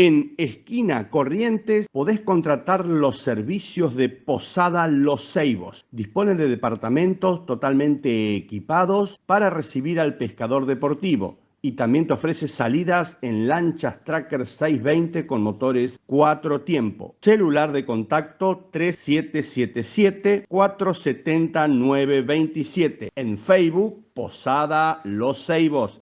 En esquina Corrientes podés contratar los servicios de Posada Los Ceibos. Dispone de departamentos totalmente equipados para recibir al pescador deportivo y también te ofrece salidas en lanchas Tracker 620 con motores 4 tiempo. Celular de contacto 3777 470 927. En Facebook, Posada Los Ceibos.